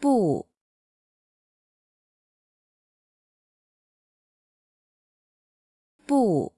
不不